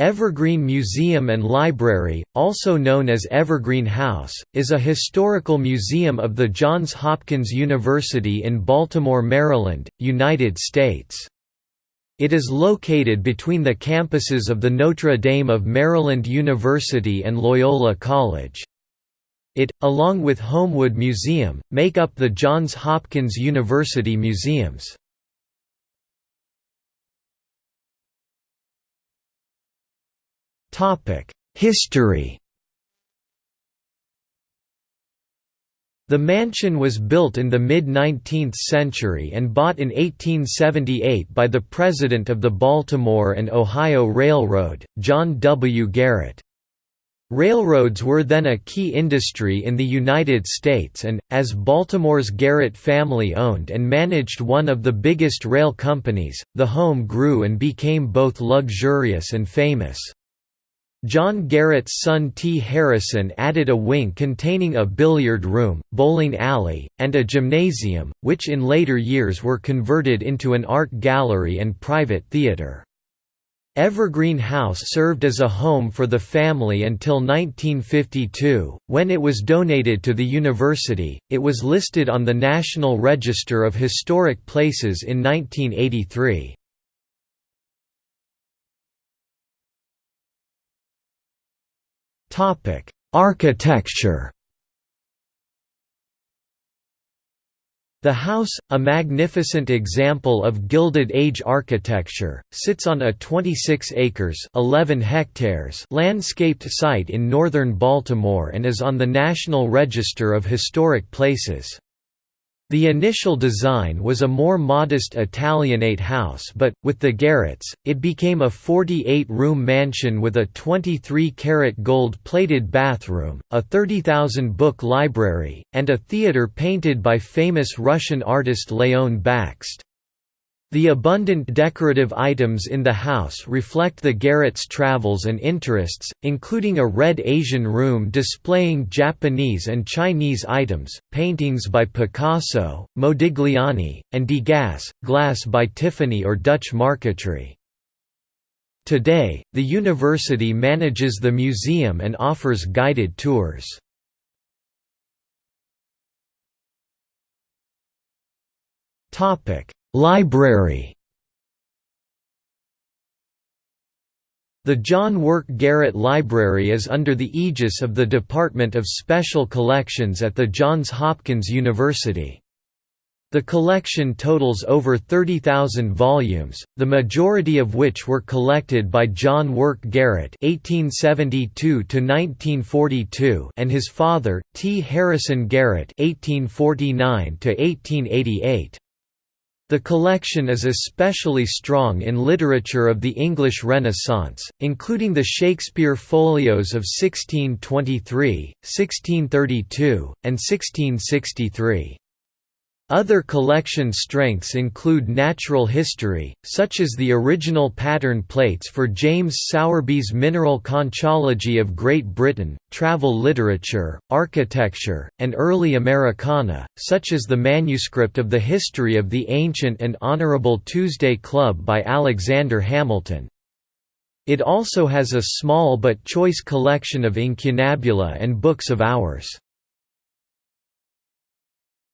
Evergreen Museum and Library, also known as Evergreen House, is a historical museum of the Johns Hopkins University in Baltimore, Maryland, United States. It is located between the campuses of the Notre Dame of Maryland University and Loyola College. It, along with Homewood Museum, make up the Johns Hopkins University Museums. History The mansion was built in the mid-19th century and bought in 1878 by the president of the Baltimore and Ohio Railroad, John W. Garrett. Railroads were then a key industry in the United States and, as Baltimore's Garrett family owned and managed one of the biggest rail companies, the home grew and became both luxurious and famous. John Garrett's son T. Harrison added a wing containing a billiard room, bowling alley, and a gymnasium, which in later years were converted into an art gallery and private theater. Evergreen House served as a home for the family until 1952, when it was donated to the university. It was listed on the National Register of Historic Places in 1983. Architecture. The house, a magnificent example of Gilded Age architecture, sits on a 26 acres 11 hectares landscaped site in northern Baltimore and is on the National Register of Historic Places. The initial design was a more modest Italianate house but, with the Garretts, it became a 48-room mansion with a 23-carat gold-plated bathroom, a 30,000-book library, and a theater painted by famous Russian artist Leon Bakst. The abundant decorative items in the house reflect the Garrett's travels and interests, including a red Asian room displaying Japanese and Chinese items, paintings by Picasso, Modigliani, and Degas, glass by Tiffany or Dutch marquetry. Today, the university manages the museum and offers guided tours. Topic Library The John Work Garrett Library is under the aegis of the Department of Special Collections at the Johns Hopkins University. The collection totals over 30,000 volumes, the majority of which were collected by John Work Garrett (1872–1942) and his father, T. Harrison Garrett (1849–1888). The collection is especially strong in literature of the English Renaissance, including the Shakespeare folios of 1623, 1632, and 1663. Other collection strengths include natural history, such as the original pattern plates for James Sowerby's Mineral Conchology of Great Britain, travel literature, architecture, and early Americana, such as the manuscript of the History of the Ancient and Honourable Tuesday Club by Alexander Hamilton. It also has a small but choice collection of incunabula and books of hours.